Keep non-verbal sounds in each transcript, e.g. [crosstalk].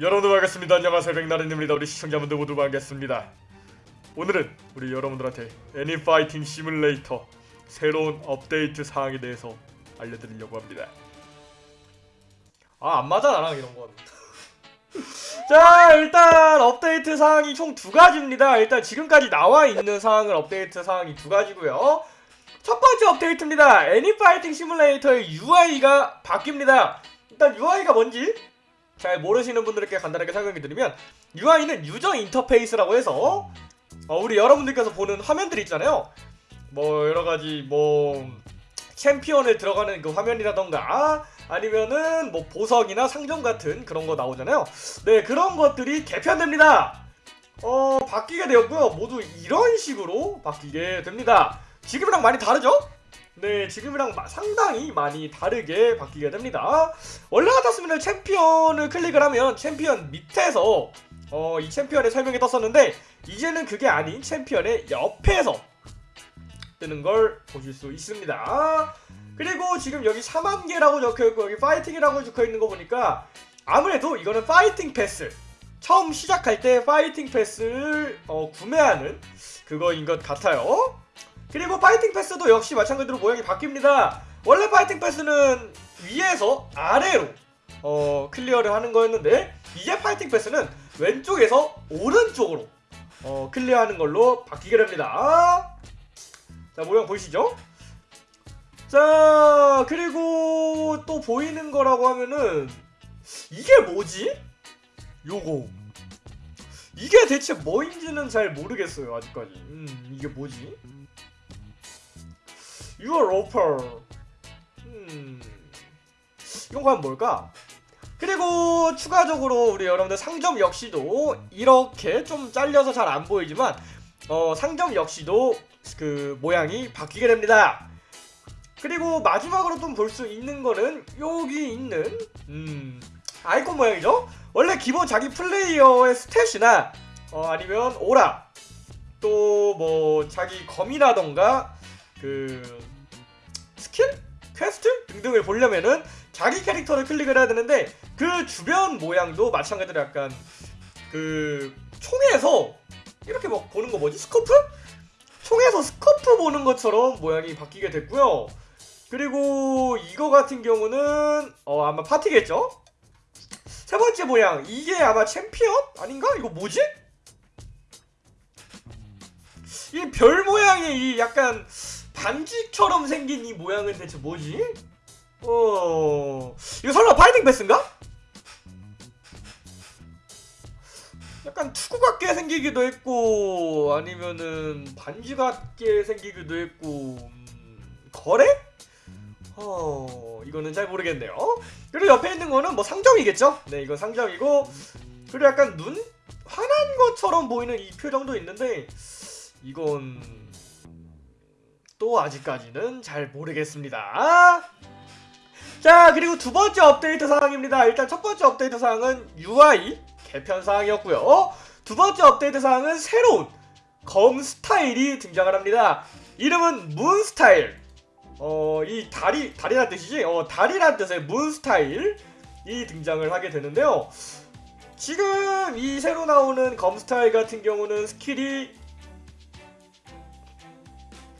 여러분들 반갑습니다. 안녕하세요. 백나른입니다. 우리 시청자분들 모두 반갑습니다. 오늘은 우리 여러분들한테 애니파이팅 시뮬레이터 새로운 업데이트 사항에 대해서 알려드리려고 합니다. 아, 안 맞아, 나랑 이런 건. [laughs] 자, 일단 업데이트 사항이 총 두 가지입니다. 일단 지금까지 나와 있는 사항을 업데이트 사항이 두 가지고요. 첫 번째 업데이트입니다. 애니파이팅 시뮬레이터의 UI가 바뀝니다. 일단 UI가 뭔지 잘 모르시는 분들께 간단하게 설명해 드리면 UI는 유저 인터페이스라고 해서 어, 우리 여러분들께서 보는 화면들 있잖아요. 뭐 여러 가지 뭐 챔피언을 들어가는 그 화면이라던가 아니면은 뭐 보석이나 상점 같은 그런 거 나오잖아요. 네 그런 것들이 개편됩니다. 어 바뀌게 되었고요. 모두 이런 식으로 바뀌게 됩니다. 지금이랑 많이 다르죠? 네, 지금이랑 마- 상당히 많이 다르게 바뀌게 됩니다. 원래 같았으면 챔피언을 클릭을 하면 챔피언 밑에서 어, 이 챔피언의 설명이 떴었는데 이제는 그게 아닌 챔피언의 옆에서 뜨는 걸 보실 수 있습니다. 그리고 지금 여기 4만 개라고 적혀있고 여기 fighting이라고 적혀있는 거 보니까 아무래도 이거는 fighting pass 처음 시작할 때 fighting pass를 어, 구매하는 그거인 것 같아요. 그리고 fighting pass도 역시 마찬가지로 모양이 바뀝니다. 원래 fighting pass는 위에서 아래로 어, 클리어를 하는 거였는데 이제 fighting pass는 왼쪽에서 오른쪽으로 어, 클리어하는 걸로 바뀌게 됩니다. 자 모양 보이시죠? 자 그리고 또 보이는 거라고 하면은 이게 뭐지? 요거 이게 대체 뭐인지는 잘 모르겠어요 아직까지 음 이게 뭐지? Offer. 음. 이건 과연 뭘까? 그리고 추가적으로 우리 여러분들 상점 역시도 이렇게 좀 잘려서 잘 안 보이지만 어, 상점 역시도 그 모양이 바뀌게 됩니다. 그리고 마지막으로 좀 볼 수 있는 거는 여기 있는 음, 아이콘 모양이죠. 원래 기본 자기 플레이어의 stat이나 어, 아니면 오라 또 뭐 자기 검이라던가 그 skill? quest? 등등을 보려면은 자기 캐릭터를 클릭을 해야 되는데 그 주변 모양도 마찬가지로 약간 그 총에서 이렇게 막 보는 거 뭐지? scope? 총에서 scope 보는 것처럼 모양이 바뀌게 됐고요. 그리고 이거 같은 경우는 어 아마 파티겠죠? 세 번째 모양 이게 아마 챔피언 아닌가? 이거 뭐지? 이 별 모양의 이 약간 반지처럼 생긴 이 모양은 대체 뭐지? 어 이거 설마 파이팅 패스인가? 약간 투구 같게 생기기도 했고 아니면은 반지 같게 생기기도 했고 음, 거래? 어 이거는 잘 모르겠네요. 그리고 옆에 있는 거는 뭐 상점이겠죠? 네 이건 상점이고 그리고 약간 눈 화난 것처럼 보이는 이 표정도 있는데 이건 또 아직까지는 잘 모르겠습니다. 자 그리고 두 번째 업데이트 사항입니다. 일단 첫 번째 업데이트 사항은 UI 개편 사항이었고요. 두 번째 업데이트 사항은 새로운 검 스타일이 등장을 합니다. 이름은 Moon Style. 어, 이 다리 다리란 뜻이지? 어, 다리란 뜻의 Moon Style이 등장을 하게 되는데요. 지금 이 새로 나오는 검 스타일 같은 경우는 skill이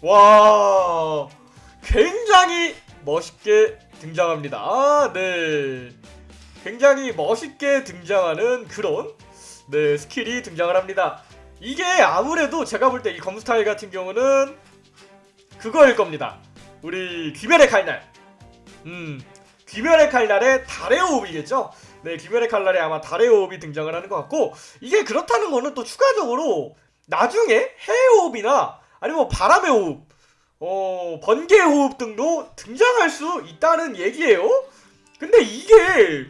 와 굉장히 멋있게 등장합니다. 아, 네. 굉장히 멋있게 등장하는 그런 네 skill이 등장을 합니다. 이게 아무래도 제가 볼 때 이 검스타일 같은 경우는 그거일 겁니다. 우리 귀멸의 칼날. 음, 귀멸의 칼날의 달의 호흡이겠죠? 네, 귀멸의 칼날에 아마 달의 호흡이 등장을 하는 것 같고 이게 그렇다는 거는 또 추가적으로 나중에 해의 호흡이나 아니면 뭐 바람의 호흡, 어, 번개의 호흡 등도 등장할 수 있다는 얘기예요. 근데 이게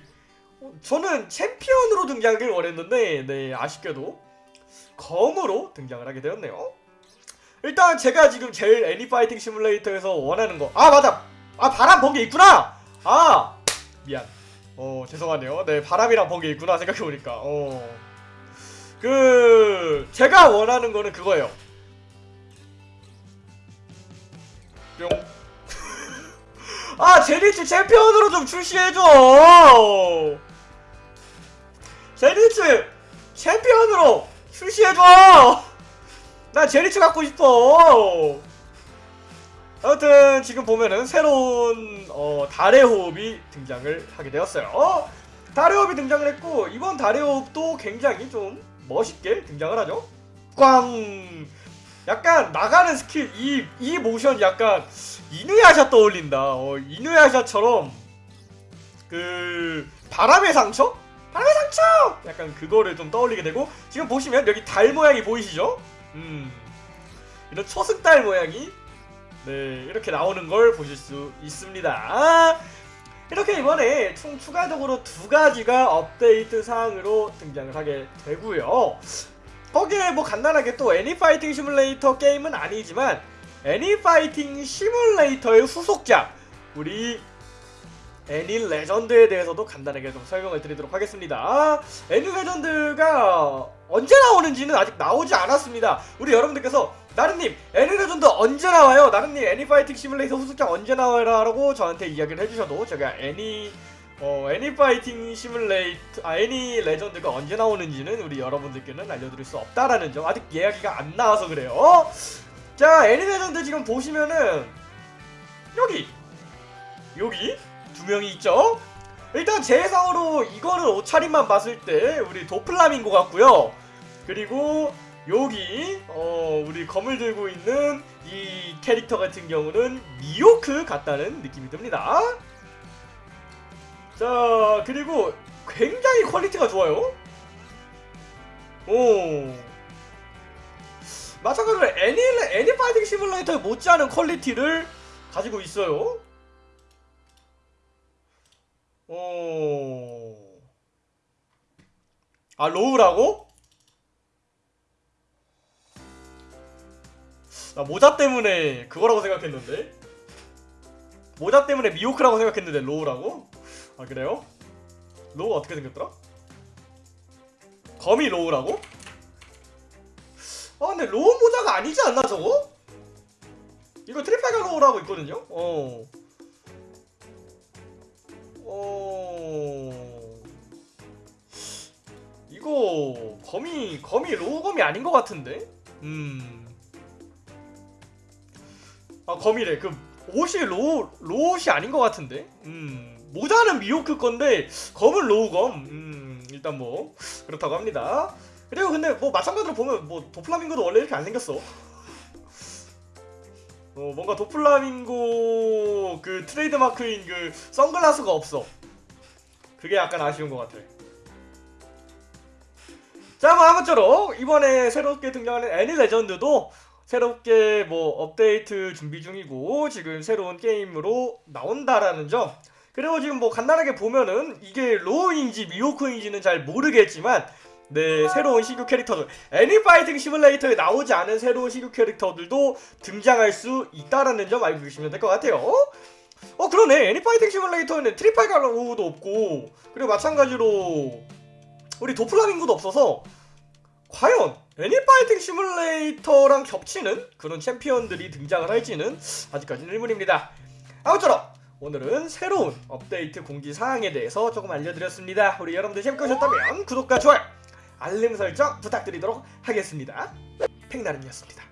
어, 저는 챔피언으로 등장하길 원했는데 네 아쉽게도 검으로 등장을 하게 되었네요. 일단 제가 지금 제일 애니파이팅 시뮬레이터에서 원하는 거 아 맞아! 아 바람 번개 있구나! 아 미안. 어 죄송하네요. 네 바람이랑 번개 있구나 생각해보니까. 어그 제가 원하는 거는 그거예요 뿅. [laughs] 아 제니츠 챔피언으로 좀 출시해줘. 젠이츠 챔피언으로 출시해줘. 나 젠이츠 갖고 싶어. 아무튼 지금 보면은 새로운 어, 달의 호흡이 등장을 하게 되었어요. 달의 호흡이 등장을 했고 이번 달의 호흡도 굉장히 좀 멋있게 등장을 하죠. 꽝 약간 나가는 스킬 이, 이 모션 약간 이누야샤 떠올린다 어, 이누야샤처럼 그 바람의 상처? 바람의 상처! 약간 그거를 좀 떠올리게 되고 지금 보시면 여기 달 모양이 보이시죠? 음 이런 초승달 모양이 네 이렇게 나오는 걸 보실 수 있습니다 이렇게 이번에 총 추가적으로 두 가지가 업데이트 사항으로 등장을 하게 되고요 거기에 뭐 간단하게 또 애니파이팅 시뮬레이터 게임은 아니지만 애니파이팅 시뮬레이터의 후속작 우리 애니 레전드에 대해서도 간단하게 좀 설명을 드리도록 하겠습니다. 애니 레전드가 언제 나오는지는 아직 나오지 않았습니다. 우리 여러분들께서 나른님 애니 레전드 언제 나와요? 나른님 애니파이팅 시뮬레이터 후속작 언제 나와요? 라고 저한테 이야기를 해주셔도 제가 애니 어, 애니 파이팅 시뮬레이터 아 애니 레전드가 언제 나오는지는 우리 여러분들께는 알려드릴 수 없다라는 점 아직 이야기가 안 나와서 그래요. 자 애니 레전드 지금 보시면은 여기 여기 두 명이 있죠? 일단 제 예상으로 이거는 옷차림만 봤을 때 우리 도플라밍고 같고요. 그리고 여기 어 우리 검을 들고 있는 이 캐릭터 같은 경우는 미호크 같다는 느낌이 듭니다. 자 그리고 굉장히 quality가 좋아요. 오 마찬가지로 애니 애니 파이팅 시뮬레이터에 못지않은 quality를 가지고 있어요. 오. 아, 로우라고? 나 모자 때문에 그거라고 생각했는데. 모자 때문에 미호크라고 생각했는데 로우라고? 아, 그래요? 로우가 어떻게 생겼더라? 검이 로우라고? 아, 근데 로우 모자가 아니지 않나, 저거? 이거 트리파가 로우라고 있거든요? 어. 어... 이거 검이 검이 로우검이 아닌 것 같은데? 음. 아 검이래. 그 옷이 로우 옷이 아닌 것 같은데? 음. 모자는 미호크 건데 검은 로우검. 음. 일단 뭐 그렇다고 합니다. 그리고 근데 뭐 마찬가지로 보면 뭐 도플라밍고도 원래 이렇게 안 생겼어. 어, 뭔가 도플라밍고 그 트레이드 마크인 그 선글라스가 없어. 그게 약간 아쉬운 것 같아. 자, 뭐 아무쪼록 이번에 새롭게 등장하는 애니 레전드도 새롭게 뭐 업데이트 준비 중이고 지금 새로운 게임으로 나온다라는 점. 그리고 지금 뭐 간단하게 보면은 이게 로우인지 미호크인지는 잘 모르겠지만 네, 새로운 신규 캐릭터들 애니파이팅 시뮬레이터에 나오지 않은 새로운 신규 캐릭터들도 등장할 수 있다라는 점 알고 계시면 될 것 같아요. 어 그러네 애니파이팅 시뮬레이터에는 트리팔가 로우도 없고 그리고 마찬가지로 우리 도플라밍고도 없어서 과연 애니파이팅 시뮬레이터랑 겹치는 그런 챔피언들이 등장을 할지는 아직까지는 의문입니다. 아무쪼록 오늘은 새로운 업데이트 공지 사항에 대해서 조금 알려드렸습니다. 우리 여러분들 재밌게 보셨다면 구독과 좋아요 알림 설정 부탁드리도록 하겠습니다. 팽나름이었습니다.